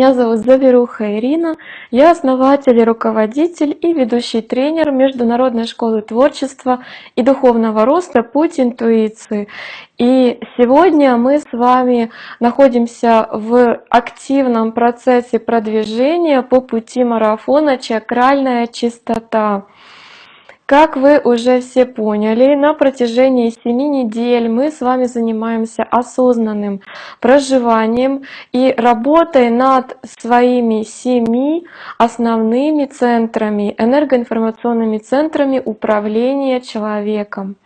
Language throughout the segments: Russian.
Меня зовут Заверуха Ирина, я основатель и руководитель и ведущий тренер Международной школы творчества и духовного роста «Путь интуиции». И сегодня мы с вами находимся в активном процессе продвижения по пути марафона «Чакральная чистота». Как вы уже все поняли, на протяжении 7 недель мы с вами занимаемся осознанным проживанием и работой над своими семи основными центрами, энергоинформационными центрами управления человеком.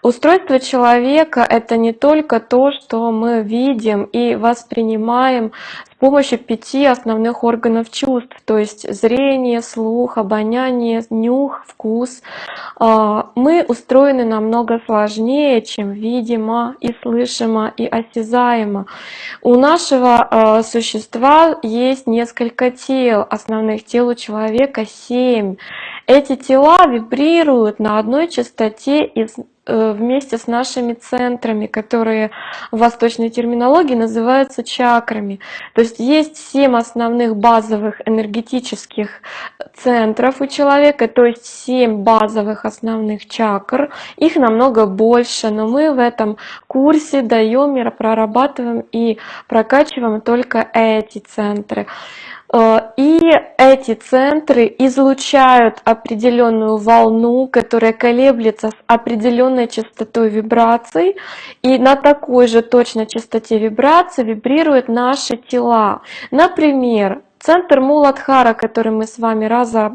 Устройство человека — это не только то, что мы видим и воспринимаем помощью пяти основных органов чувств, то есть зрение, слух, обоняние, нюх, вкус. А, мы устроены намного сложнее, чем видимо и слышимо и осязаемо. У нашего а, существа есть несколько тел, основных тел у человека семь. Эти тела вибрируют на одной частоте Э, вместе с нашими центрами, которые в восточной терминологии называются чакрами. То есть есть семь основных базовых энергетических центров у человека, то есть семь базовых основных чакр. Их намного больше, но мы в этом курсе даем, прорабатываем и прокачиваем только эти центры. Э, и эти центры излучают определенную волну, которая колеблется с определенной частотой вибраций, и на такой же точно частоте вибраций вибрируют наши тела. Например, Центр Муладхара, который мы с вами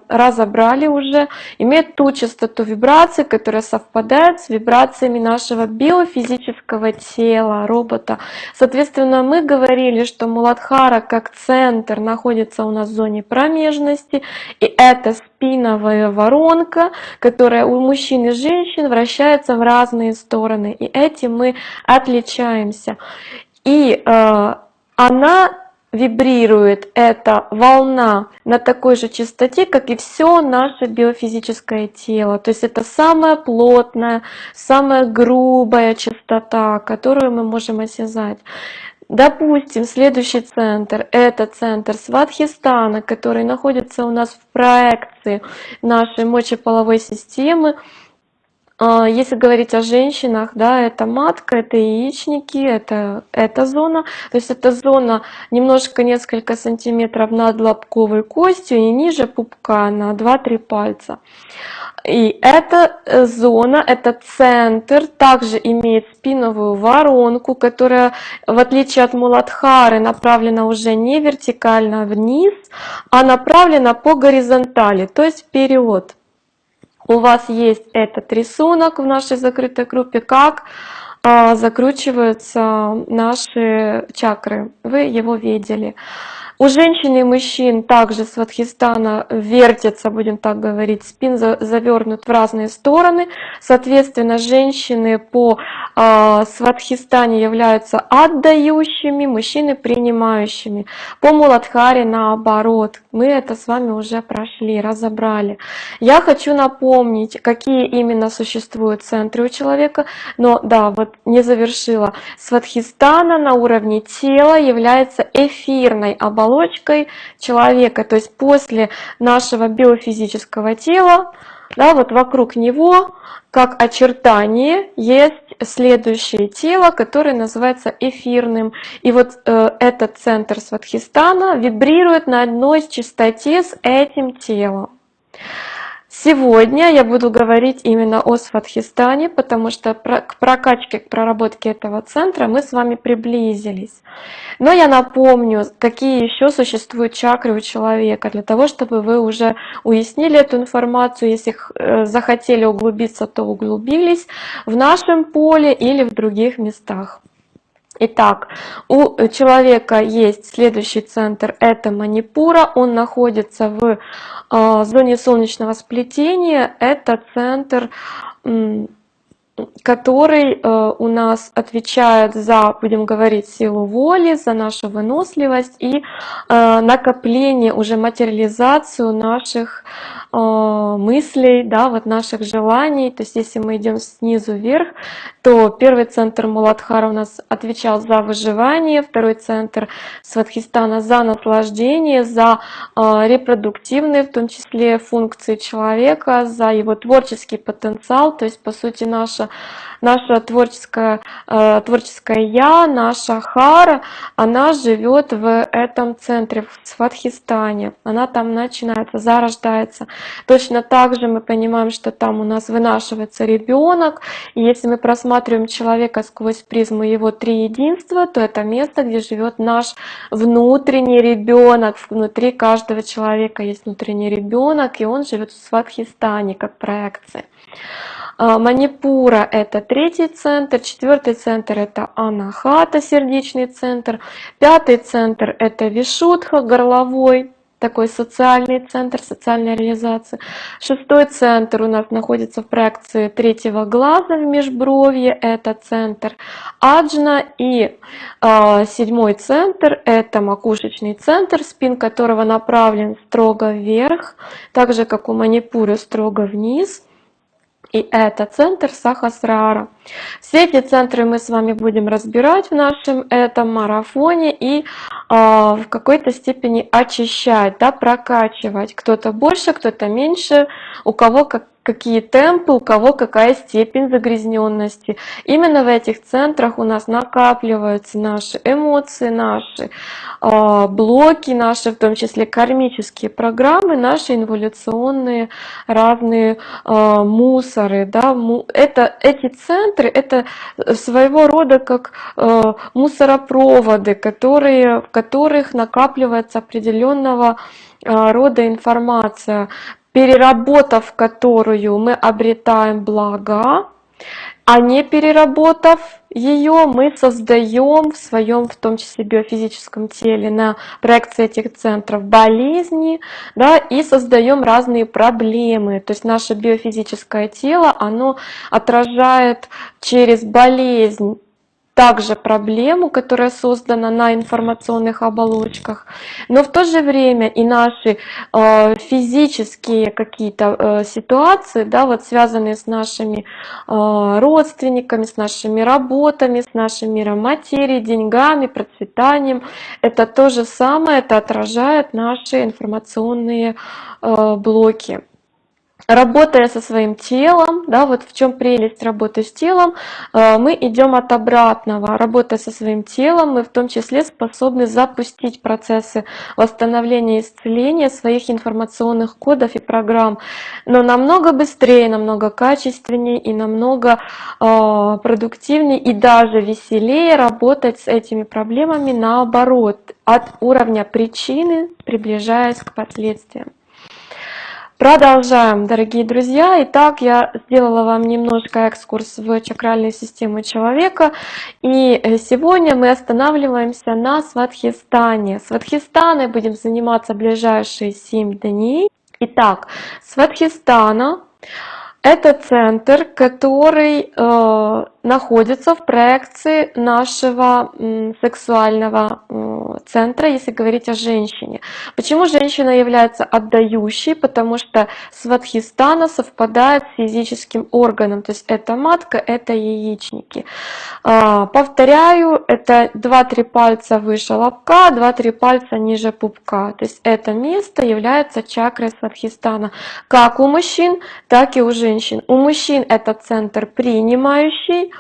разобрали уже, имеет ту частоту вибраций, которая совпадает с вибрациями нашего биофизического тела, робота. Соответственно, мы говорили, что Муладхара как центр находится у нас в зоне промежности, и это спиновая воронка, которая у мужчин и женщин вращается в разные стороны, и этим мы отличаемся. И э, она вибрирует эта волна на такой же частоте, как и все наше биофизическое тело. То есть это самая плотная, самая грубая частота, которую мы можем осязать. Допустим, следующий центр – это центр Сватхистана, который находится у нас в проекции нашей мочеполовой системы, если говорить о женщинах, да, это матка, это яичники, это эта зона. То есть эта зона немножко несколько сантиметров над лобковой костью и ниже пупка на 2-3 пальца. И эта э, зона, этот центр также имеет спиновую воронку, которая, в отличие от Муладхары, направлена уже не вертикально вниз, а направлена по горизонтали, то есть вперед у вас есть этот рисунок в нашей закрытой группе, как а, закручиваются наши чакры. Вы его видели. У женщин и мужчин также с Ватхистана вертится, будем так говорить, спин завернут в разные стороны. Соответственно, женщины по э, Сватхистане являются отдающими, мужчины принимающими. По Муладхаре наоборот. Мы это с вами уже прошли, разобрали. Я хочу напомнить, какие именно существуют центры у человека. Но да, вот не завершила. Сватхистана на уровне тела является эфирной оболочкой оболочкой человека, то есть после нашего биофизического тела, да, вот вокруг него, как очертание, есть следующее тело, которое называется эфирным. И вот э, этот центр Сватхистана вибрирует на одной частоте с этим телом. Сегодня я буду говорить именно о Сватхистане, потому что к прокачке, к проработке этого центра мы с вами приблизились. Но я напомню, какие еще существуют чакры у человека, для того, чтобы вы уже уяснили эту информацию, если э, захотели углубиться, то углубились в нашем поле или в других местах. Итак, у человека есть следующий центр, это Манипура, он находится в э, зоне солнечного сплетения, это центр который э, у нас отвечает за, будем говорить, силу воли, за нашу выносливость и э, накопление, уже материализацию наших мыслей, да, вот наших желаний. То есть если мы идем снизу вверх, то первый центр Муладхара у нас отвечал за выживание, второй центр Сватхистана за наслаждение, за репродуктивные, в том числе функции человека, за его творческий потенциал, то есть по сути наша наша, творческая, э, творческая я, наша Хара, она живет в этом центре, в Сватхистане. Она там начинается, зарождается. Точно так же мы понимаем, что там у нас вынашивается ребенок. И если мы просматриваем человека сквозь призму его три единства, то это место, где живет наш внутренний ребенок. Внутри каждого человека есть внутренний ребенок, и он живет в Сватхистане как проекция. А, Манипура – это третий центр, четвертый центр – это Анахата, сердечный центр, пятый центр – это Вишудха, горловой, такой социальный центр, социальная реализация. Шестой центр у нас находится в проекции третьего глаза в межбровье, это центр Аджна. И э, седьмой центр, это макушечный центр, спин которого направлен строго вверх, так же как у Манипуры строго вниз. И это центр Сахасрара. Все эти центры мы с вами будем разбирать в нашем этом марафоне и э, в какой-то степени очищать, да, прокачивать. Кто-то больше, кто-то меньше, у кого как какие темпы, у кого какая степень загрязненности. Именно в этих центрах у нас накапливаются наши эмоции, наши э, блоки, наши в том числе кармические программы, наши инволюционные разные э, мусоры. Да? Это, эти центры это своего рода как э, мусоропроводы, которые, в которых накапливается определенного рода информация переработав которую мы обретаем блага, а не переработав ее, мы создаем в своем, в том числе биофизическом теле, на проекции этих центров болезни, да, и создаем разные проблемы. То есть наше биофизическое тело, оно отражает через болезнь также проблему, которая создана на информационных оболочках, но в то же время и наши э, физические какие-то э, ситуации, да, вот связанные с нашими э, родственниками, с нашими работами, с нашим миром материи, деньгами, процветанием, это то же самое, это отражает наши информационные блоки работая со своим телом, да, вот в чем прелесть работы с телом, э, мы идем от обратного. Работая со своим телом, мы в том числе способны запустить процессы восстановления и исцеления своих информационных кодов и программ, но намного быстрее, намного качественнее и намного э, продуктивнее и даже веселее работать с этими проблемами наоборот, от уровня причины, приближаясь к последствиям. Продолжаем, дорогие друзья. Итак, я сделала вам немножко экскурс в чакральную систему человека. И э, сегодня мы останавливаемся на Сватхистане. Сватхистаной будем заниматься ближайшие 7 дней. Итак, Сватхистана – это центр, который э, находится в проекции нашего сексуального центра, если говорить о женщине. Почему женщина является отдающей? Потому что сватхистана совпадает с физическим органом, то есть это матка, это яичники. А, повторяю, это 2-3 пальца выше лобка, 2-3 пальца ниже пупка. То есть это место является чакрой сватхистана как у мужчин, так и у женщин. У мужчин это центр принимающий,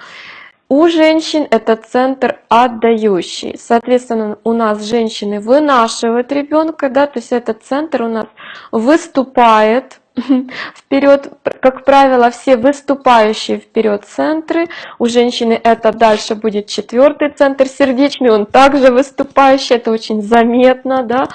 у женщин это центр отдающий. Соответственно, у нас женщины вынашивают ребенка, да, то есть этот центр у нас выступает вперед, как правило, все выступающие вперед центры. У женщины это дальше будет четвертый центр сердечный, он также выступающий, это очень заметно. Да?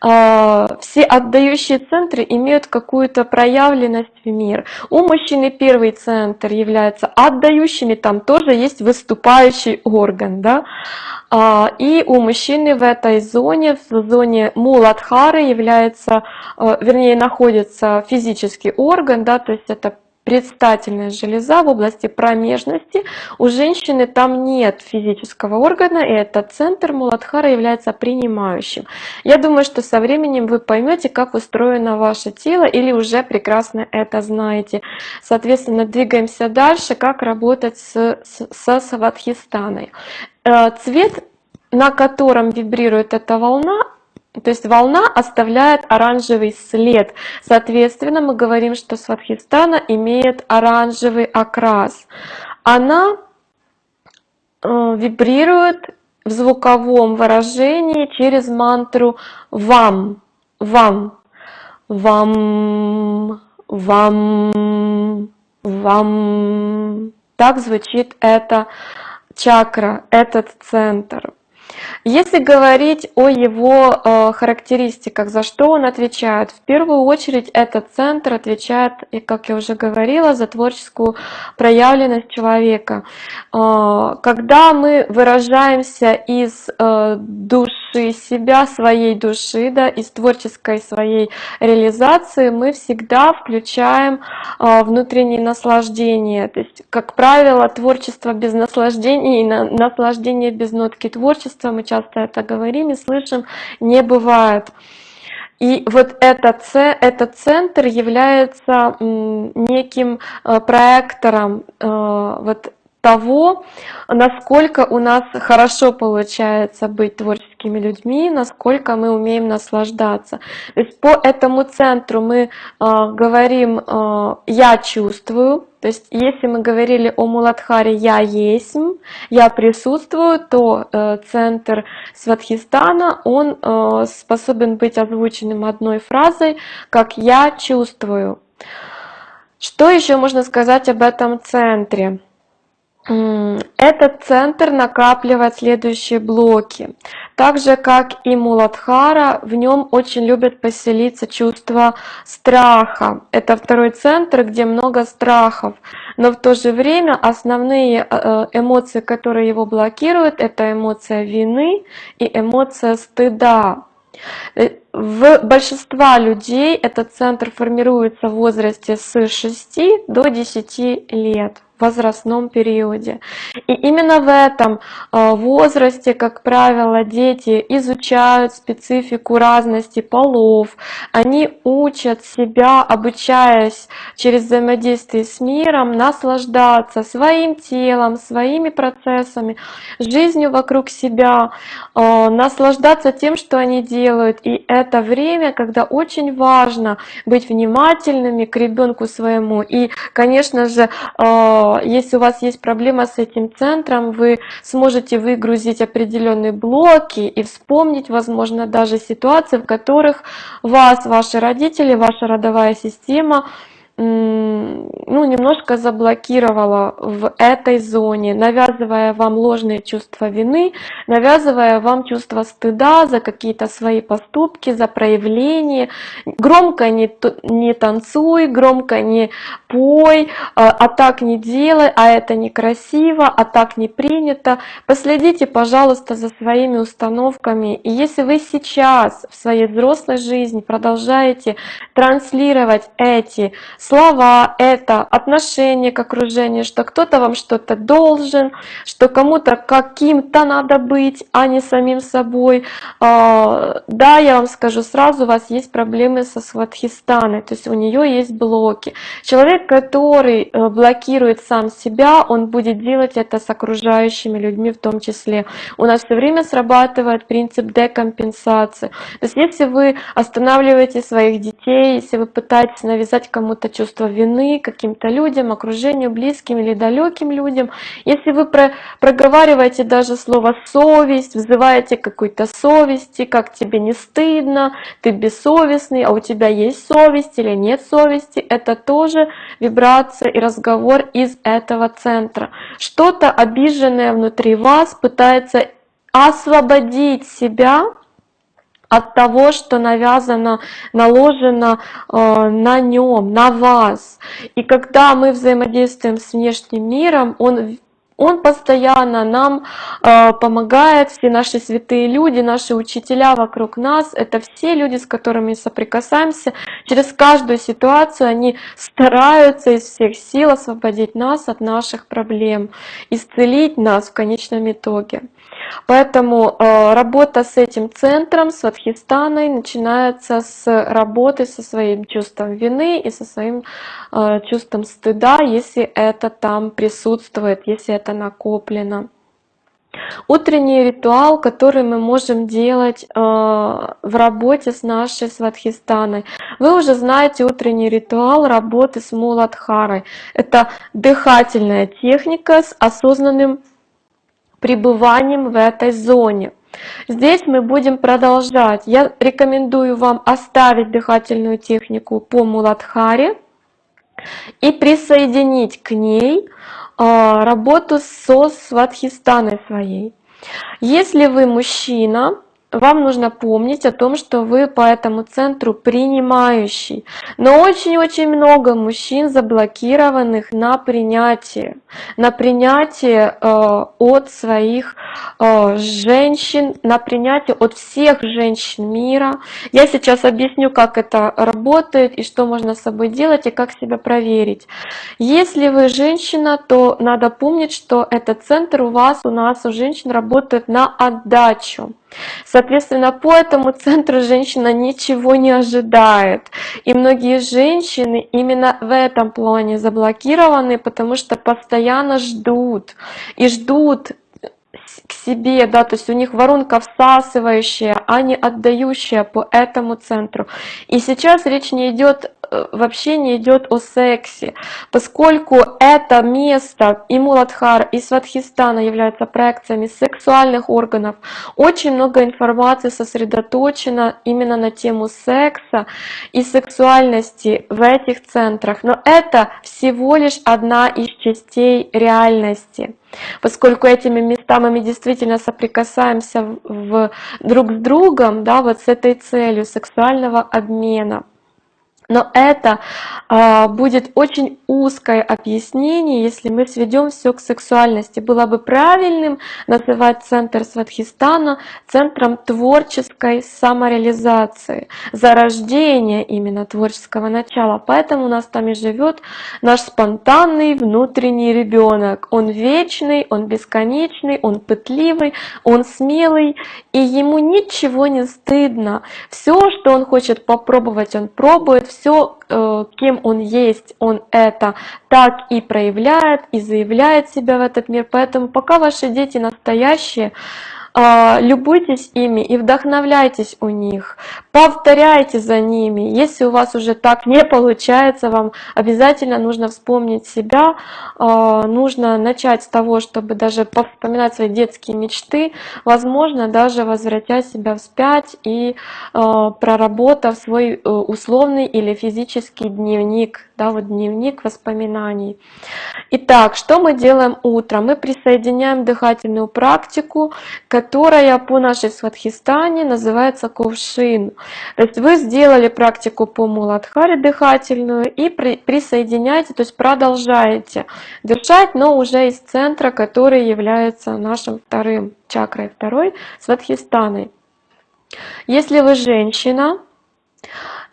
А, все отдающие центры имеют какую-то проявленность в мир. У мужчины первый центр является отдающими, там тоже есть выступающий орган. Да? А, и у мужчины в этой зоне, в зоне Муладхары является, а, вернее, находится физический орган, да, то есть это предстательная железа в области промежности. У женщины там нет физического органа, и этот центр Муладхара является принимающим. Я думаю, что со временем вы поймете, как устроено ваше тело, или уже прекрасно это знаете. Соответственно, двигаемся дальше, как работать с, с, со Сватхистаной. Э, цвет, на котором вибрирует эта волна, то есть волна оставляет оранжевый след. Соответственно, мы говорим, что Сватхистана имеет оранжевый окрас. Она э, вибрирует в звуковом выражении через мантру «вам», «вам», «вам», «вам», «вам». Так звучит эта чакра, этот центр. Если говорить о его э, характеристиках, за что он отвечает, в первую очередь этот центр отвечает, и как я уже говорила, за творческую проявленность человека. Э, когда мы выражаемся из э, души себя, своей души, да, из творческой своей реализации, мы всегда включаем э, внутреннее наслаждение. То есть, как правило, творчество без наслаждения и на, наслаждение без нотки творчества мы часто это говорим и слышим, не бывает. И вот этот, центр является неким э, проектором э, вот того, насколько у нас хорошо получается быть творческими людьми, насколько мы умеем наслаждаться. То есть по этому центру мы э, говорим э, «я чувствую», то есть если мы говорили о Муладхаре «я есть», «я присутствую», то э, центр Сватхистана, он э, способен быть озвученным одной фразой, как «я чувствую». Что еще можно сказать об этом центре? Этот центр накапливает следующие блоки. Так же, как и Муладхара, в нем очень любят поселиться чувство страха. Это второй центр, где много страхов. Но в то же время основные э, э, эмоции, которые его блокируют, это эмоция вины и эмоция стыда. Э, в большинства людей этот центр формируется в возрасте с 6 до 10 лет возрастном периоде. И именно в этом э, возрасте, как правило, дети изучают специфику разности полов, они учат себя, обучаясь через взаимодействие с миром, наслаждаться своим телом, своими процессами, жизнью вокруг себя, э, наслаждаться тем, что они делают. И это время, когда очень важно быть внимательными к ребенку своему. И, конечно же, э, если у вас есть проблема с этим центром, вы сможете выгрузить определенные блоки и вспомнить, возможно, даже ситуации, в которых вас, ваши родители, ваша родовая система ну, немножко заблокировала в этой зоне, навязывая вам ложные чувства вины, навязывая вам чувство стыда за какие-то свои поступки, за проявление. Громко не, не танцуй, громко не пой, а, а так не делай, а это некрасиво, а так не принято. Последите, пожалуйста, за своими установками. И если вы сейчас в своей взрослой жизни продолжаете транслировать эти слова, это отношение к окружению, что кто-то вам что-то должен, что кому-то каким-то надо быть, а не самим собой. А, да, я вам скажу сразу, у вас есть проблемы со Сватхистаной, то есть у нее есть блоки. Человек, который э, блокирует сам себя, он будет делать это с окружающими людьми в том числе. У нас все время срабатывает принцип декомпенсации. То есть если вы останавливаете своих детей, если вы пытаетесь навязать кому-то чувство вины каким-то людям, окружению, близким или далеким людям. Если вы про проговариваете даже слово «совесть», вызываете какой-то совести, как тебе не стыдно, ты бессовестный, а у тебя есть совесть или нет совести, это тоже вибрация и разговор из этого центра. Что-то обиженное внутри вас пытается освободить себя от того, что навязано, наложено э, на нем, на вас. И когда мы взаимодействуем с внешним миром, он Он постоянно нам э, помогает, все наши святые люди, наши учителя вокруг нас, это все люди, с которыми соприкасаемся. Через каждую ситуацию они стараются из всех сил освободить нас от наших проблем, исцелить нас в конечном итоге. Поэтому э, работа с этим центром, с Вадхистаной, начинается с работы со своим чувством вины и со своим э, чувством стыда, если это там присутствует, если это накоплено. Утренний ритуал, который мы можем делать э, в работе с нашей Сватхистаной. Вы уже знаете утренний ритуал работы с Муладхарой. Это дыхательная техника с осознанным пребыванием в этой зоне. Здесь мы будем продолжать. Я рекомендую вам оставить дыхательную технику по Муладхаре и присоединить к ней а, работу со сватхистаной своей. Если вы мужчина, вам нужно помнить о том, что вы по этому центру принимающий. Но очень-очень много мужчин заблокированных на принятие, на принятие э, от своих э, женщин, на принятие от всех женщин мира. Я сейчас объясню, как это работает и что можно с собой делать и как себя проверить. Если вы женщина, то надо помнить, что этот центр у вас, у нас, у женщин работает на отдачу. Соответственно, по этому центру женщина ничего не ожидает. И многие женщины именно в этом плане заблокированы, потому что постоянно ждут. И ждут к себе, да, то есть у них воронка всасывающая, а не отдающая по этому центру. И сейчас речь не идет вообще не идет о сексе, поскольку это место и Муладхар, и Сватхистана являются проекциями сексуальных органов. Очень много информации сосредоточено именно на тему секса и сексуальности в этих центрах, но это всего лишь одна из частей реальности поскольку этими местами мы действительно соприкасаемся в, друг с другом, да, вот с этой целью сексуального обмена. Но это э, будет очень узкое объяснение, если мы сведем все к сексуальности. Было бы правильным называть центр Сватхистана центром творческой самореализации, зарождения именно творческого начала. Поэтому у нас там и живет наш спонтанный внутренний ребенок. Он вечный, он бесконечный, он пытливый, он смелый, и ему ничего не стыдно. Все, что он хочет попробовать, он пробует, все, э, кем он есть, он это так и проявляет, и заявляет себя в этот мир. Поэтому пока ваши дети настоящие, любуйтесь ими и вдохновляйтесь у них, повторяйте за ними. Если у вас уже так не получается, вам обязательно нужно вспомнить себя, а, нужно начать с того, чтобы даже вспоминать свои детские мечты, возможно, даже возвратять себя вспять и а, проработав свой э, условный или физический дневник, да, вот дневник воспоминаний. Итак, что мы делаем утром? Мы присоединяем дыхательную практику, которая по нашей сватхистане называется кувшин. То есть вы сделали практику по муладхаре дыхательную и при, присоединяете, то есть продолжаете дышать, но уже из центра, который является нашим вторым чакрой, второй сватхистаной. Если вы женщина,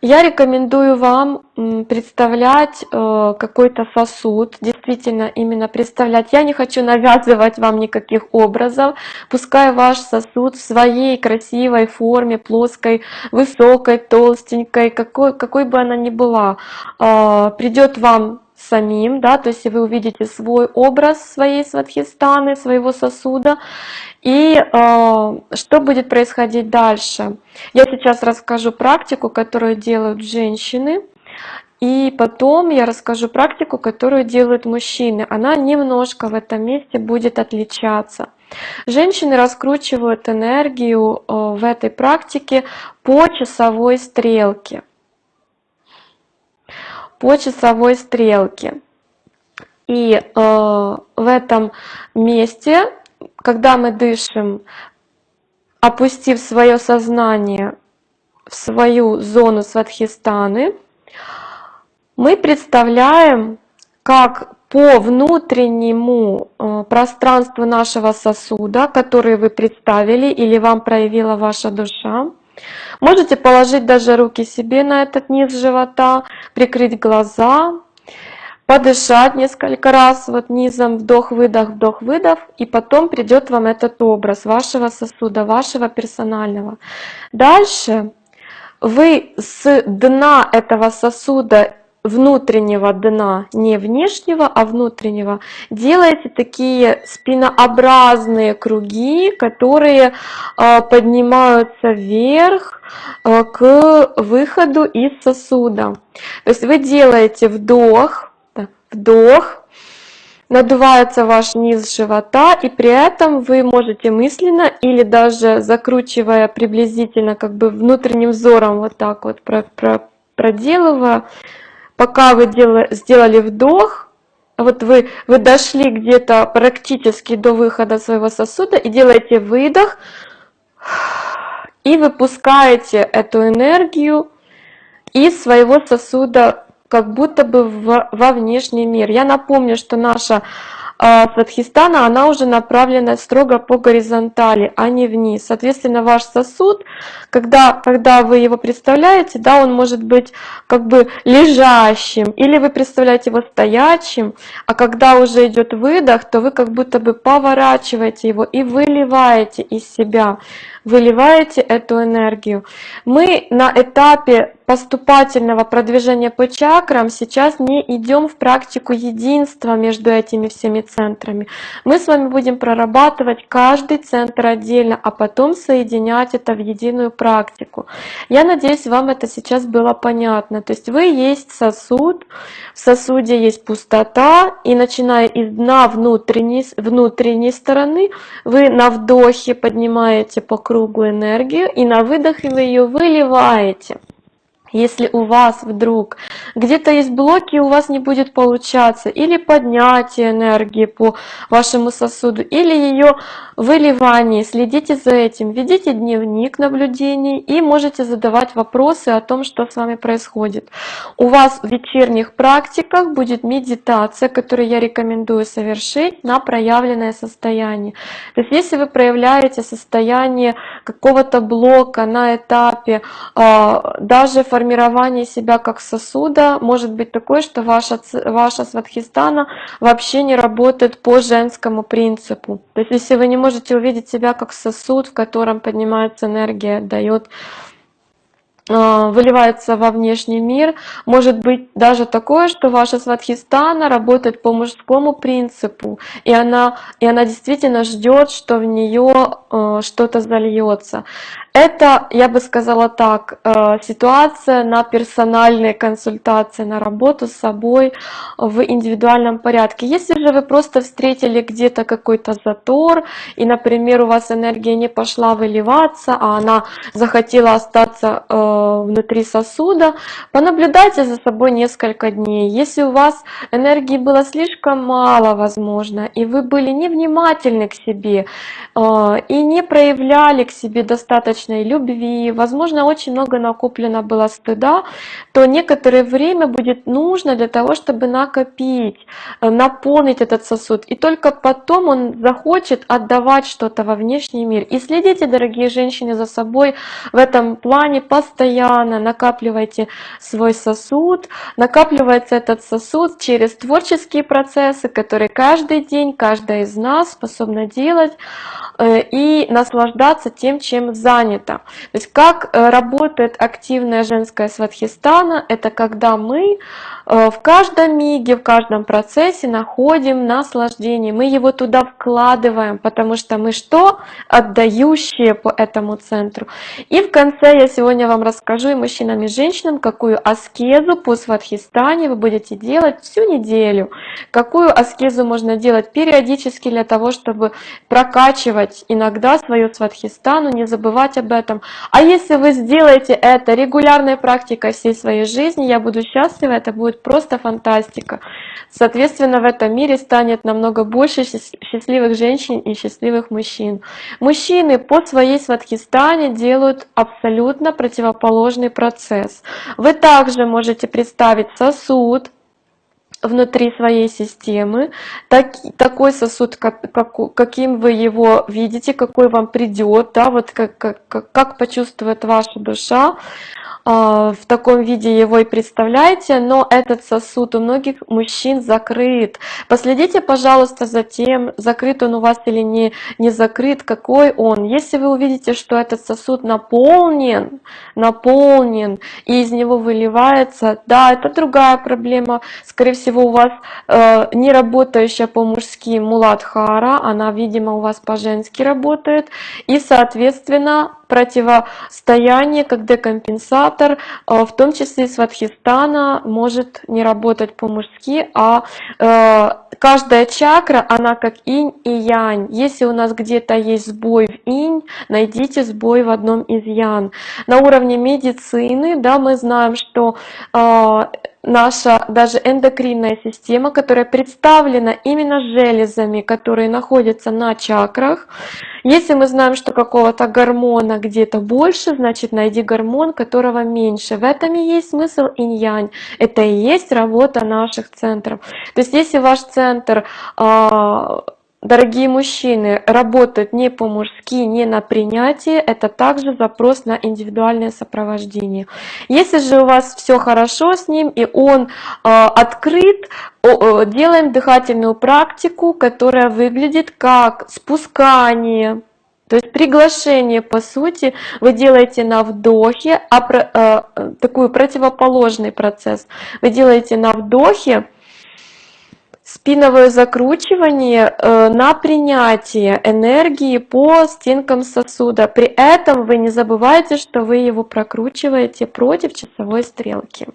я рекомендую вам представлять э, какой-то сосуд, действительно именно представлять. Я не хочу навязывать вам никаких образов, пускай ваш сосуд в своей красивой форме, плоской, высокой, толстенькой, какой, какой бы она ни была, э, придет вам самим, да, то есть вы увидите свой образ своей сватхистаны, своего сосуда, и э, что будет происходить дальше? Я сейчас расскажу практику, которую делают женщины, и потом я расскажу практику, которую делают мужчины. Она немножко в этом месте будет отличаться. Женщины раскручивают энергию э, в этой практике по часовой стрелке. По часовой стрелке. И э, в этом месте когда мы дышим, опустив свое сознание в свою зону сватхистаны, мы представляем, как по внутреннему э, пространству нашего сосуда, который вы представили или вам проявила ваша душа. Можете положить даже руки себе на этот низ живота, прикрыть глаза, подышать несколько раз вот низом, вдох-выдох, вдох-выдох, и потом придет вам этот образ вашего сосуда, вашего персонального. Дальше вы с дна этого сосуда внутреннего дна, не внешнего, а внутреннего, делаете такие спинообразные круги, которые э, поднимаются вверх э, к выходу из сосуда. То есть вы делаете вдох, вдох, надувается ваш низ живота, и при этом вы можете мысленно или даже закручивая приблизительно как бы внутренним взором вот так вот проделывая, пока вы сделали вдох, вот вы, вы дошли где-то практически до выхода своего сосуда и делаете выдох, и выпускаете эту энергию из своего сосуда как будто бы в, во внешний мир. Я напомню, что наша Сватхистана, она уже направлена строго по горизонтали, а не вниз. Соответственно, ваш сосуд, когда, когда вы его представляете, да, он может быть как бы лежащим, или вы представляете его стоячим, а когда уже идет выдох, то вы как будто бы поворачиваете его и выливаете из себя выливаете эту энергию. Мы на этапе поступательного продвижения по чакрам сейчас не идем в практику единства между этими всеми центрами. Мы с вами будем прорабатывать каждый центр отдельно, а потом соединять это в единую практику. Я надеюсь, вам это сейчас было понятно. То есть вы есть сосуд, в сосуде есть пустота, и начиная из дна внутренней, внутренней стороны, вы на вдохе поднимаете по кругу энергию, и на выдохе вы ее выливаете. Если у вас вдруг где-то есть блоки, у вас не будет получаться, или поднятие энергии по вашему сосуду, или ее выливание, следите за этим, ведите дневник наблюдений и можете задавать вопросы о том, что с вами происходит. У вас в вечерних практиках будет медитация, которую я рекомендую совершить на проявленное состояние. То есть если вы проявляете состояние какого-то блока на этапе а, даже формирования себя как сосуда может быть такое, что ваша, ваша сватхистана вообще не работает по женскому принципу. То есть если вы не можете увидеть себя как сосуд, в котором поднимается энергия, дает а, выливается во внешний мир. Может быть даже такое, что ваша сватхистана работает по мужскому принципу, и она, и она действительно ждет, что в нее э, что-то зальется. Это, я бы сказала так, э, ситуация на персональные консультации, на работу с собой в индивидуальном порядке. Если же вы просто встретили где-то какой-то затор, и, например, у вас энергия не пошла выливаться, а она захотела остаться э, внутри сосуда, понаблюдайте за собой несколько дней. Если у вас энергии было слишком мало, возможно, и вы были невнимательны к себе, э, и не проявляли к себе достаточно достаточной любви, возможно, очень много накоплено было стыда, то некоторое время будет нужно для того, чтобы накопить, э, наполнить этот сосуд. И только потом он захочет отдавать что-то во внешний мир. И следите, дорогие женщины, за собой в этом плане постоянно. Накапливайте свой сосуд. Накапливается этот сосуд через творческие процессы, которые каждый день, каждая из нас способна делать э, и наслаждаться тем, чем занят занято. То есть как э, работает активная женская сватхистана, это когда мы э, в каждом миге, в каждом процессе находим наслаждение, мы его туда вкладываем, потому что мы что? Отдающие по этому центру. И в конце я сегодня вам расскажу и мужчинам, и женщинам, какую аскезу по сватхистане вы будете делать всю неделю, какую аскезу можно делать периодически для того, чтобы прокачивать иногда свою сватхистану, не забывать об этом. А если вы сделаете это регулярной практикой всей своей жизни, я буду счастлива, это будет просто фантастика. Соответственно, в этом мире станет намного больше счастливых женщин и счастливых мужчин. Мужчины по своей сватхистане делают абсолютно противоположный процесс. Вы также можете представить сосуд, внутри своей системы, так, такой сосуд, как, как, каким вы его видите, какой вам придет, да, вот как, как, как почувствует ваша душа, а, в таком виде его и представляете, но этот сосуд у многих мужчин закрыт. Последите, пожалуйста, за тем, закрыт он у вас или не, не закрыт, какой он. Если вы увидите, что этот сосуд наполнен, наполнен, и из него выливается, да, это другая проблема. Скорее всего, у вас э, не работающая по-мужски муладхара, она, видимо, у вас по-женски работает, и, соответственно, противостояние, как декомпенсатор, э, в том числе сватхистана, может не работать по-мужски, а э, каждая чакра, она как инь и янь. Если у нас где-то есть сбой в инь, найдите сбой в одном из ян. На уровне медицины, да, мы знаем, что э, наша даже эндокринная система, которая представлена именно железами, которые находятся на чакрах. Если мы знаем, что какого-то гормона где-то больше, значит найди гормон, которого меньше. В этом и есть смысл инь-янь. Это и есть работа наших центров. То есть если ваш центр а, Дорогие мужчины, работают не по-мужски, не на принятие, это также запрос на индивидуальное сопровождение. Если же у вас все хорошо с ним и он э, открыт, делаем дыхательную практику, которая выглядит как спускание, то есть приглашение, по сути, вы делаете на вдохе, а, э, такой противоположный процесс. Вы делаете на вдохе, спиновое закручивание э, на принятие энергии по стенкам сосуда. При этом вы не забывайте, что вы его прокручиваете против часовой стрелки.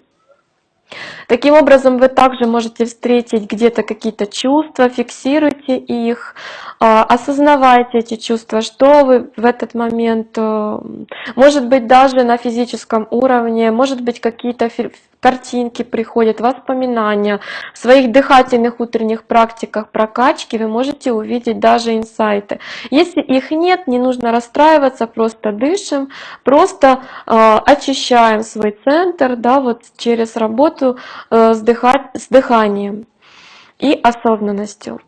Таким образом, вы также можете встретить где-то какие-то чувства, фиксируйте их, осознавайте эти чувства, что вы в этот момент, э, может быть, даже на физическом уровне, может быть, какие-то картинки приходят, воспоминания. В своих дыхательных утренних практиках прокачки вы можете увидеть даже инсайты. Если их нет, не нужно расстраиваться, просто дышим, просто э, очищаем свой центр да, вот через работу э, с, дыха с дыханием и осознанностью.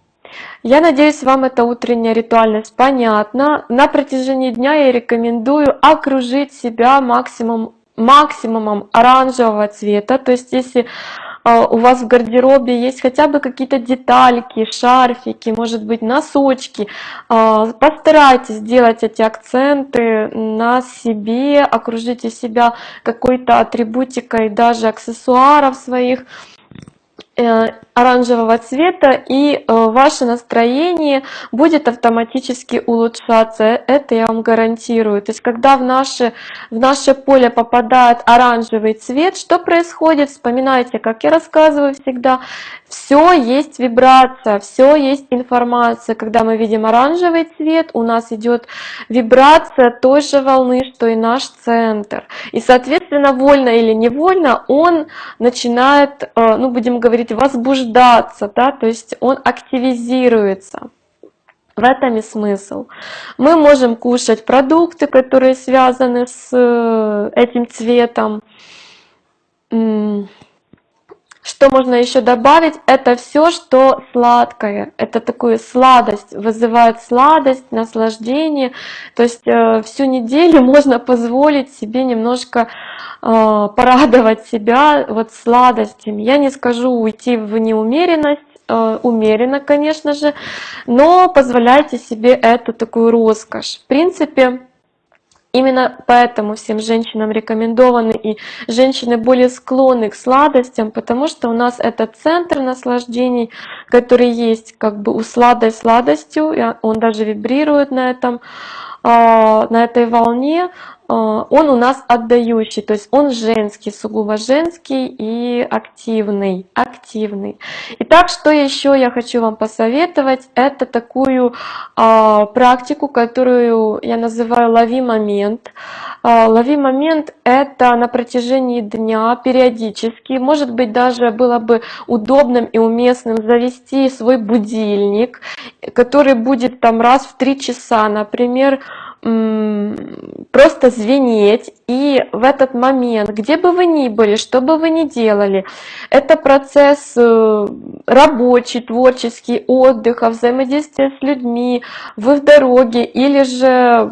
Я надеюсь, вам эта утренняя ритуальность понятна. На протяжении дня я рекомендую окружить себя максимум максимумом оранжевого цвета. То есть если а, у вас в гардеробе есть хотя бы какие-то детальки, шарфики, может быть носочки, а, постарайтесь сделать эти акценты на себе, окружите себя какой-то атрибутикой, даже аксессуаров своих, оранжевого цвета и э, ваше настроение будет автоматически улучшаться. Это я вам гарантирую. То есть когда в наше в наше поле попадает оранжевый цвет что происходит? Вспоминайте как я рассказываю всегда все есть вибрация все есть информация когда мы видим оранжевый цвет у нас идет вибрация той же волны что и наш центр и соответственно вольно или невольно он начинает э, ну будем говорить возбуждаться да то есть он активизируется в этом и смысл. Мы можем кушать продукты, которые связаны с э, этим цветом. Что можно еще добавить? Это все, что сладкое. Это такую сладость, вызывает сладость, наслаждение. То есть э, всю неделю можно позволить себе немножко э, порадовать себя вот сладостями. Я не скажу уйти в неумеренность, э, умеренно, конечно же, но позволяйте себе эту такую роскошь. В принципе, Именно поэтому всем женщинам рекомендованы и женщины более склонны к сладостям, потому что у нас это центр наслаждений, который есть как бы у сладой сладостью, он даже вибрирует на этом на этой волне, а, он у нас отдающий, то есть он женский, сугубо женский и активный, активный. Итак, что еще я хочу вам посоветовать, это такую а, практику, которую я называю «лови момент». А, «Лови момент» — это на протяжении дня периодически, может быть, даже было бы удобным и уместным завести свой будильник, который будет там раз в три часа, например, просто звенеть, и в этот момент, где бы вы ни были, что бы вы ни делали, это процесс э, рабочий, творческий, отдыха, взаимодействия с людьми, вы в дороге, или же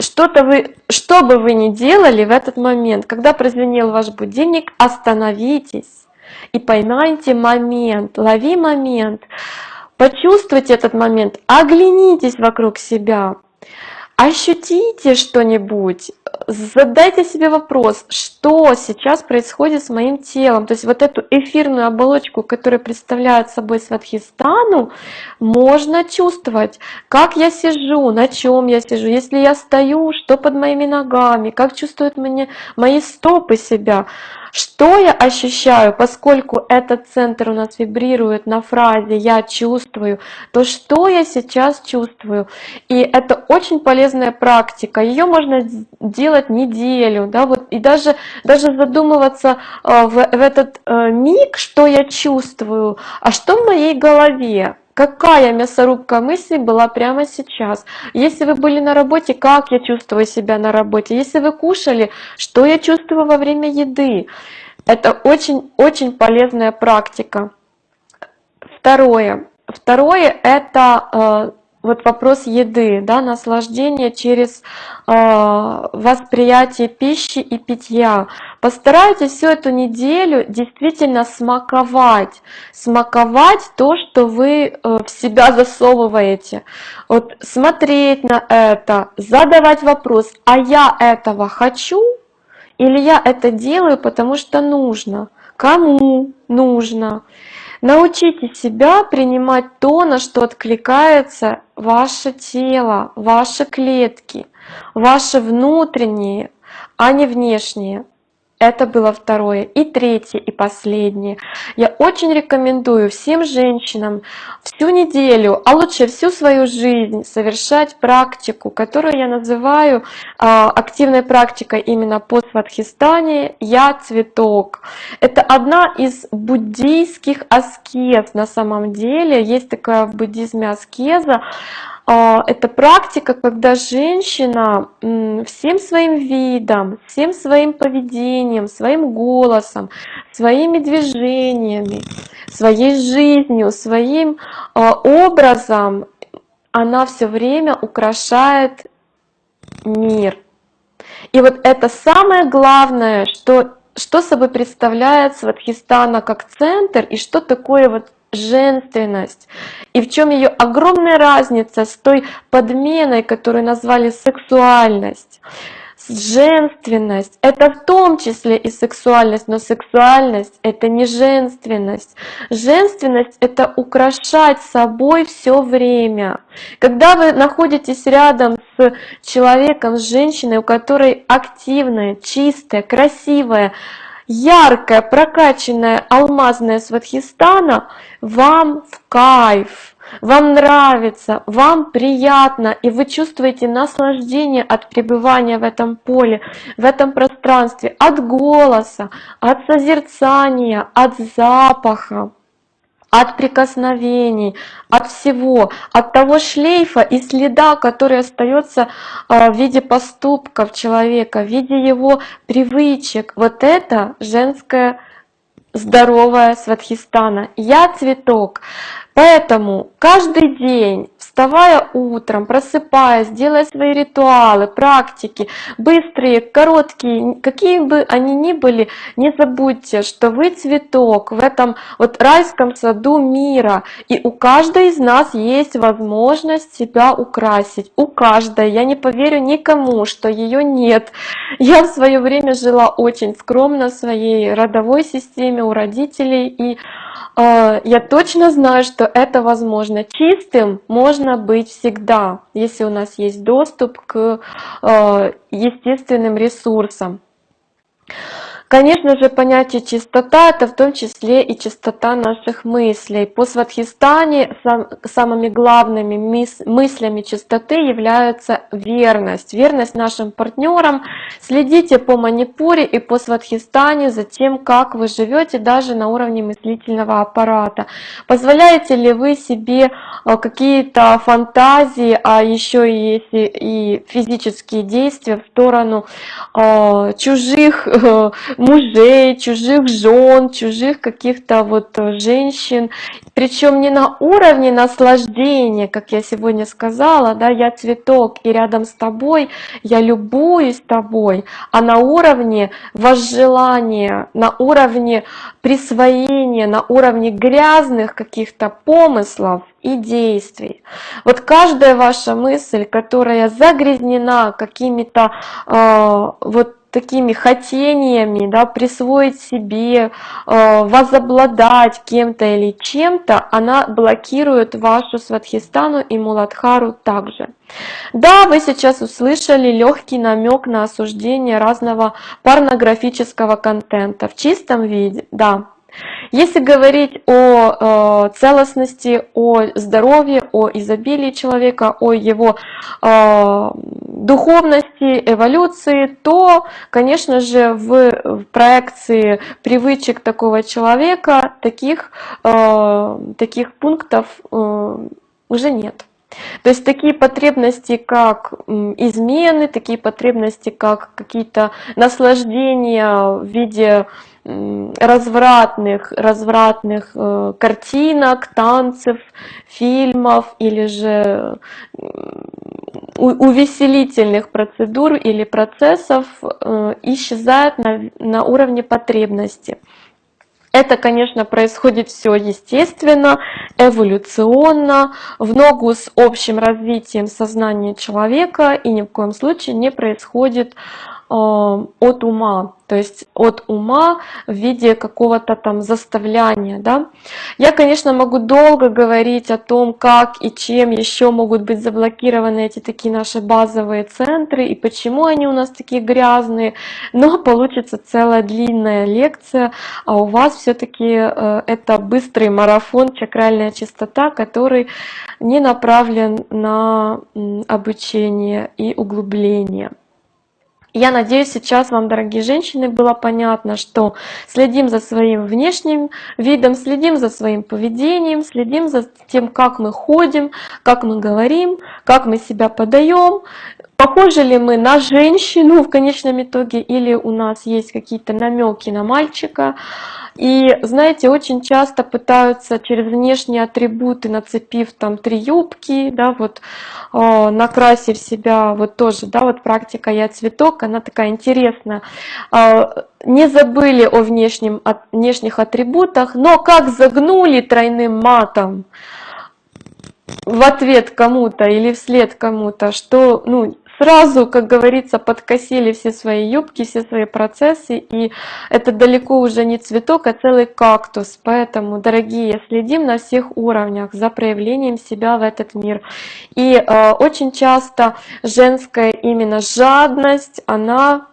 что-то вы, что бы вы ни делали в этот момент, когда прозвенел ваш будильник, остановитесь и поймайте момент, лови момент, почувствуйте этот момент, оглянитесь вокруг себя, ощутите что-нибудь, задайте себе вопрос, что сейчас происходит с моим телом. То есть вот эту эфирную оболочку, которая представляет собой Сватхистану, можно чувствовать, как я сижу, на чем я сижу, если я стою, что под моими ногами, как чувствуют мне мои стопы себя. Что я ощущаю, поскольку этот центр у нас вибрирует на фразе «я чувствую», то что я сейчас чувствую? И это очень полезная практика, ее можно делать неделю, да, вот, и даже, даже задумываться э, в, в этот э, миг, что я чувствую, а что в моей голове, какая мясорубка мыслей была прямо сейчас. Если вы были на работе, как я чувствую себя на работе. Если вы кушали, что я чувствую во время еды. Это очень-очень полезная практика. Второе. Второе – это э, вот вопрос еды, да, наслаждение через э, восприятие пищи и питья. Постарайтесь всю эту неделю действительно смаковать, смаковать то, что вы э, в себя засовываете. Вот смотреть на это, задавать вопрос, а я этого хочу или я это делаю, потому что нужно? Кому нужно? Научите себя принимать то, на что откликается ваше тело, ваши клетки, ваши внутренние, а не внешние. Это было второе. И третье, и последнее. Я очень рекомендую всем женщинам всю неделю, а лучше всю свою жизнь совершать практику, которую я называю а, активной практикой именно по Сватхистане «Я цветок». Это одна из буддийских аскез на самом деле. Есть такая в буддизме аскеза, это практика, когда женщина всем своим видом, всем своим поведением, своим голосом, своими движениями, своей жизнью, своим а, образом, она все время украшает мир. И вот это самое главное, что, что собой представляет Сватхистана как центр и что такое вот женственность. И в чем ее огромная разница с той подменой, которую назвали сексуальность. Женственность – это в том числе и сексуальность, но сексуальность – это не женственность. Женственность – это украшать собой все время. Когда вы находитесь рядом с человеком, с женщиной, у которой активная, чистая, красивая, яркая, прокачанная алмазная сватхистана вам в кайф, вам нравится, вам приятно, и вы чувствуете наслаждение от пребывания в этом поле, в этом пространстве, от голоса, от созерцания, от запаха от прикосновений, от всего, от того шлейфа и следа, который остается а, в виде поступков человека, в виде его привычек. Вот это женское здоровая сватхистана. Я цветок. Поэтому каждый день, вставая утром, просыпаясь, делая свои ритуалы, практики, быстрые, короткие, какие бы они ни были, не забудьте, что вы цветок в этом вот райском саду мира. И у каждой из нас есть возможность себя украсить. У каждой. Я не поверю никому, что ее нет. Я в свое время жила очень скромно в своей родовой системе у родителей. И э, я точно знаю, что это возможно. Чистым можно быть всегда, если у нас есть доступ к э, естественным ресурсам. Конечно же, понятие чистота – это в том числе и чистота наших мыслей. По Сватхистане сам, самыми главными мыс, мыслями чистоты являются верность. Верность нашим партнерам. Следите по Манипуре и по Сватхистане за тем, как вы живете даже на уровне мыслительного аппарата. Позволяете ли вы себе э, какие-то фантазии, а еще и и физические действия в сторону э, чужих э, мужей, чужих жен, чужих каких-то вот э, женщин, причем не на уровне наслаждения, как я сегодня сказала, да, я цветок и рядом с тобой, я любуюсь тобой, а на уровне возжелания, на уровне присвоения, на уровне грязных каких-то помыслов и действий. Вот каждая ваша мысль, которая загрязнена какими-то э, вот такими хотениями, да, присвоить себе, э, возобладать кем-то или чем-то, она блокирует вашу сватхистану и муладхару также. Да, вы сейчас услышали легкий намек на осуждение разного порнографического контента в чистом виде, да, если говорить о э, целостности, о здоровье, о изобилии человека, о его э, духовности, эволюции, то, конечно же, в, в проекции привычек такого человека таких, э, таких пунктов э, уже нет. То есть такие потребности, как измены, такие потребности, как какие-то наслаждения в виде развратных, развратных э, картинок, танцев, фильмов или же увеселительных процедур или процессов э, исчезают на, на уровне потребности. Это, конечно, происходит все естественно, эволюционно, в ногу с общим развитием сознания человека и ни в коем случае не происходит от ума то есть от ума в виде какого-то там заставляния. Да? Я, конечно, могу долго говорить о том, как и чем еще могут быть заблокированы эти такие наши базовые центры и почему они у нас такие грязные, но получится целая длинная лекция, а у вас все-таки э, это быстрый марафон чакральная чистота, который не направлен на обучение и углубление. Я надеюсь, сейчас вам, дорогие женщины, было понятно, что следим за своим внешним видом, следим за своим поведением, следим за тем, как мы ходим, как мы говорим, как мы себя подаем, похожи ли мы на женщину в конечном итоге, или у нас есть какие-то намеки на мальчика. И знаете, очень часто пытаются через внешние атрибуты, нацепив там три юбки, да, вот э, накрасив себя, вот тоже, да, вот практика «Я цветок», она такая интересная. Э, не забыли о внешнем, о внешних атрибутах, но как загнули тройным матом в ответ кому-то или вслед кому-то, что ну, сразу, как говорится, подкосили все свои юбки, все свои процессы, и это далеко уже не цветок, а целый кактус. Поэтому, дорогие, следим на всех уровнях за проявлением себя в этот мир. И э, очень часто женская именно жадность, она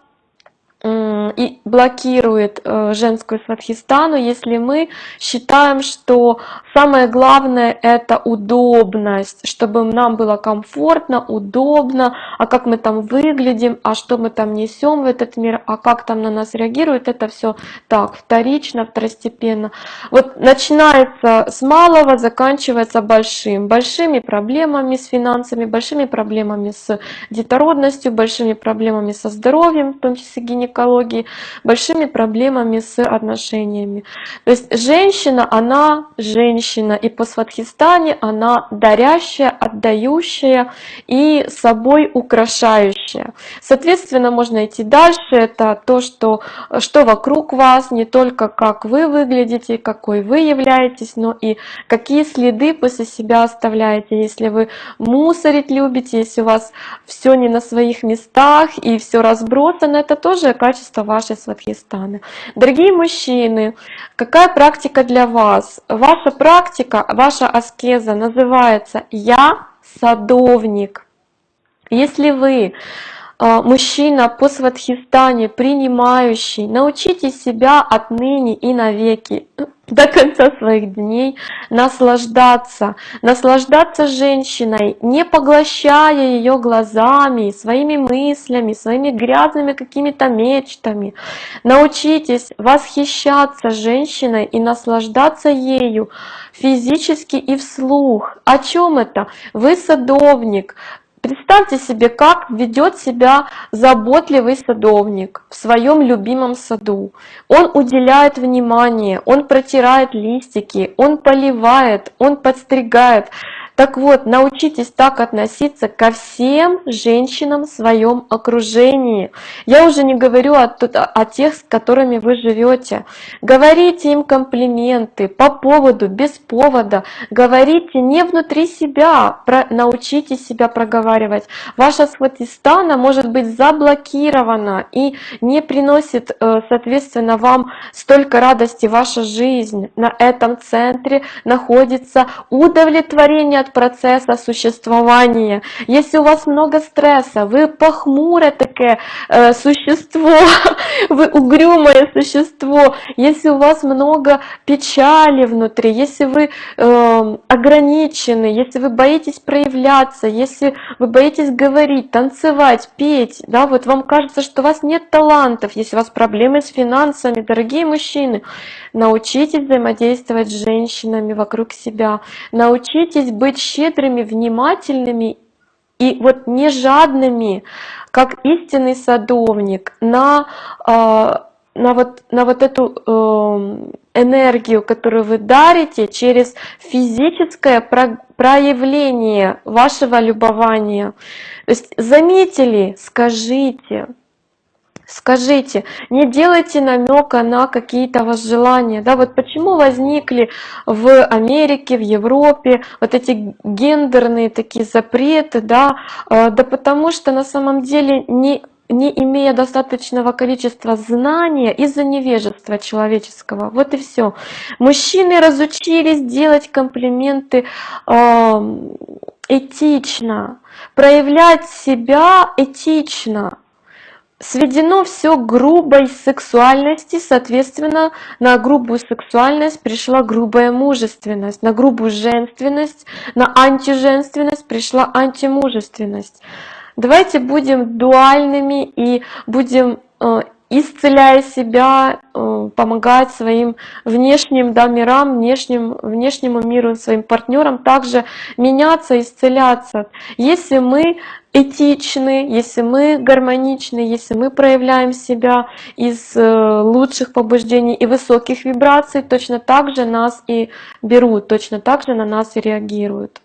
и блокирует э, женскую сватхистану, если мы считаем, что самое главное это удобность, чтобы нам было комфортно, удобно, а как мы там выглядим, а что мы там несем в этот мир, а как там на нас реагирует, это все так, вторично, второстепенно. Вот начинается с малого, заканчивается большим, большими проблемами с финансами, большими проблемами с детородностью, большими проблемами со здоровьем, в том числе гинекологией, гинекологии, большими проблемами с отношениями. То есть женщина, она женщина, и по Сватхистане она дарящая, отдающая и собой украшающая. Соответственно, можно идти дальше, это то, что, что вокруг вас, не только как вы выглядите, какой вы являетесь, но и какие следы после себя оставляете, если вы мусорить любите, если у вас все не на своих местах и все разбросано, это тоже качество вашей сватхистаны. Дорогие мужчины, какая практика для вас? Ваша практика, ваша аскеза называется «Я садовник». Если вы мужчина по сватхистане, принимающий, научите себя отныне и навеки, до конца своих дней наслаждаться, наслаждаться женщиной, не поглощая ее глазами, своими мыслями, своими грязными какими-то мечтами. Научитесь восхищаться женщиной и наслаждаться ею физически и вслух. О чем это? Вы садовник, Представьте себе, как ведет себя заботливый садовник в своем любимом саду. Он уделяет внимание, он протирает листики, он поливает, он подстригает. Так вот, научитесь так относиться ко всем женщинам в своем окружении. Я уже не говорю о, о тех, с которыми вы живете. Говорите им комплименты по поводу, без повода. Говорите не внутри себя, про, научитесь себя проговаривать. Ваша сватистана может быть заблокирована и не приносит, э, соответственно, вам столько радости ваша жизнь. На этом центре находится удовлетворение от процесса существования. Если у вас много стресса, вы похмурое такое э, существо, вы угрюмое существо, если у вас много печали внутри, если вы э, ограничены, если вы боитесь проявляться, если вы боитесь говорить, танцевать, петь, да, вот вам кажется, что у вас нет талантов, если у вас проблемы с финансами, дорогие мужчины, научитесь взаимодействовать с женщинами вокруг себя, научитесь быть щедрыми, внимательными и вот не жадными, как истинный садовник, на, а, на, вот, на вот эту эм, энергию, которую вы дарите через физическое проявление вашего любования. То есть заметили, скажите, Скажите, не делайте намека на какие-то возжелания. Да, вот почему возникли в Америке, в Европе вот эти гендерные такие запреты, да, э, да потому что на самом деле не не имея достаточного количества знания из-за невежества человеческого. Вот и все. Мужчины разучились делать комплименты э, этично, проявлять себя этично сведено все грубой сексуальности, соответственно, на грубую сексуальность пришла грубая мужественность, на грубую женственность, на антиженственность пришла антимужественность. Давайте будем дуальными и будем э, исцеляя себя, э, помогать своим внешним да, мирам, внешним, внешнему миру, своим партнерам также меняться, исцеляться. Если мы этичны, если мы гармоничны, если мы проявляем себя из э, лучших побуждений и высоких вибраций, точно так же нас и берут, точно так же на нас и реагируют.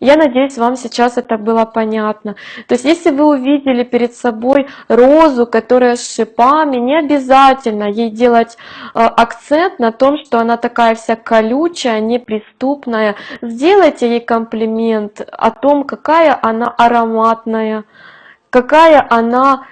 Я надеюсь, вам сейчас это было понятно. То есть, если вы увидели перед собой розу, которая с шипами, не обязательно ей делать э, акцент на том, что она такая вся колючая, неприступная. Сделайте ей комплимент о том, какая она ароматная, какая она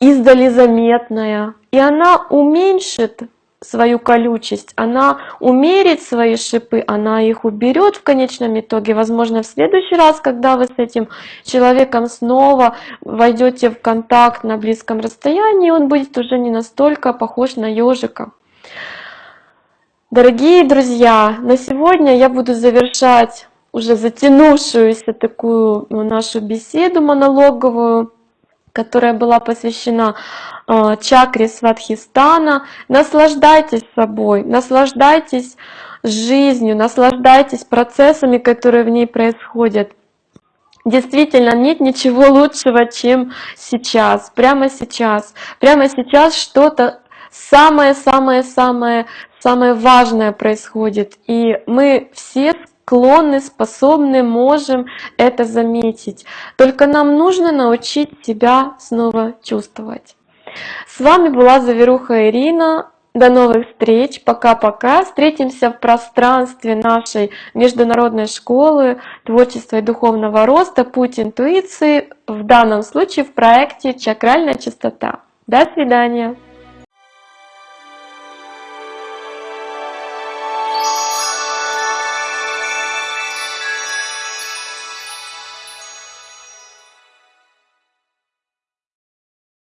издали заметная. И она уменьшит свою колючесть, она умерит свои шипы, она их уберет в конечном итоге. Возможно, в следующий раз, когда вы с этим человеком снова войдете в контакт на близком расстоянии, он будет уже не настолько похож на ежика. Дорогие друзья, на сегодня я буду завершать уже затянувшуюся такую ну, нашу беседу монологовую которая была посвящена э, чакре Сватхистана. Наслаждайтесь собой, наслаждайтесь жизнью, наслаждайтесь процессами, которые в ней происходят. Действительно, нет ничего лучшего, чем сейчас, прямо сейчас. Прямо сейчас что-то самое-самое-самое самое важное происходит. И мы все склонны, способны, можем это заметить. Только нам нужно научить себя снова чувствовать. С вами была Заверуха Ирина. До новых встреч. Пока-пока. Встретимся в пространстве нашей международной школы творчества и духовного роста «Путь интуиции», в данном случае в проекте «Чакральная чистота». До свидания.